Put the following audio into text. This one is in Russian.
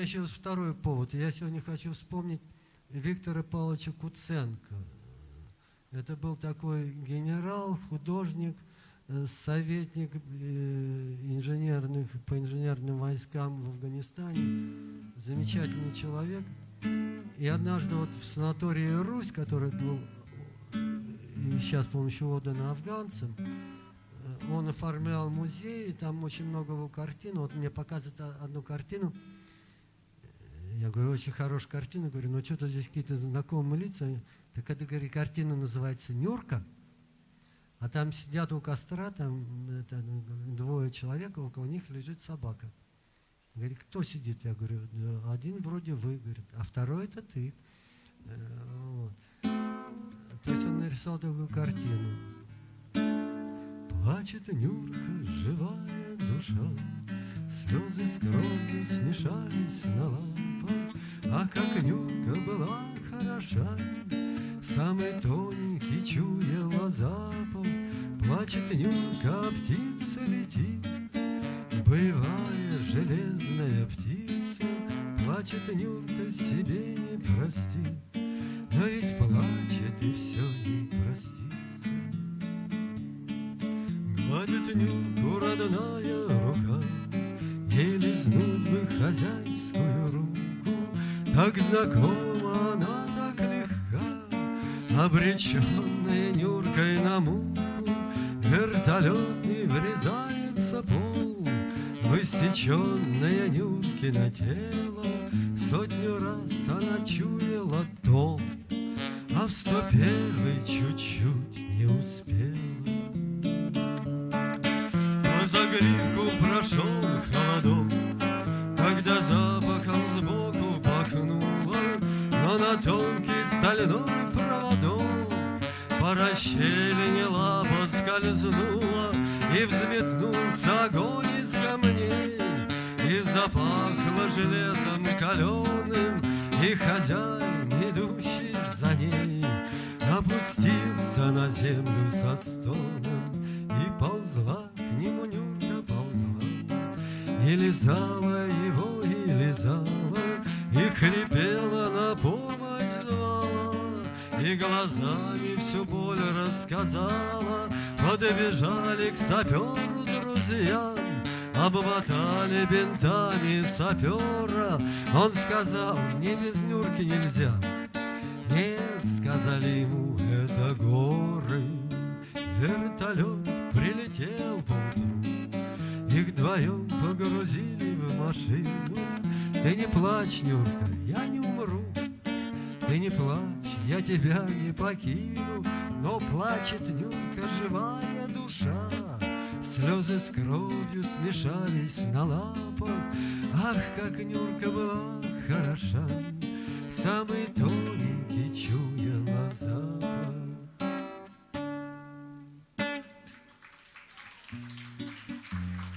меня еще второй повод. Я сегодня хочу вспомнить Виктора Павловича Куценко. Это был такой генерал, художник, э, советник э, инженерных, по инженерным войскам в Афганистане. Замечательный человек. И однажды вот в санатории «Русь», который был и сейчас с помощью отдан афганцам, э, он оформлял музей, и там очень много его картин. Вот мне показывает одну картину. Я говорю, очень хорошая картина. Говорю, ну что-то здесь какие-то знакомые лица. Так это, говорю, картина называется «Нюрка». А там сидят у костра, там это, двое человек, около них лежит собака. Говорит, кто сидит? Я говорю, да, один вроде вы, говорит, а второй это ты. Э, вот. То есть он нарисовал такую картину. Плачет Нюрка, живая душа, Слезы с кровью смешались на лапах, А как Нюрка была хороша, Самый тоненький чуяла запах, Плачет Нюрка, а птица летит, Боевая железная птица, Плачет Нюрка, себе не простит, Но ведь плачет и все ей простится. Гладит Нюрку родная рука, Ей лизнуть бы хозяйскую Так знакома она, так легка, Обреченная Нюркой на муку, Вертолетный врезается пол, Высеченное Нюркино тело, Сотню раз она чуяла тол, А в сто первый чуть-чуть не успела. По загривку прошел холодок, Но на тонкий стальной проводок. По расщелине лапа скользнула, И взметнулся огонь из камней, И запахло железом каленым, И хозяин, идущий за ней, Опустился на землю со стоном, И ползла к нему Нюрка ползла, И лизала его, и лизала, И хрипела И глазами всю боль рассказала, Подбежали к саперу друзья, Обмотали бинтами сапера, Он сказал, мне без Нюрки нельзя. Нет, сказали ему, это горы, Вертолет прилетел поутру, Их вдвоем погрузили в машину. Ты не плачь, Нюрка, я не умру, Ты не плачь, я тебя не покину, Но плачет Нюрка, живая душа, Слезы с кровью смешались на лапах, Ах, как Нюрка была хороша, Самый тоненький чуд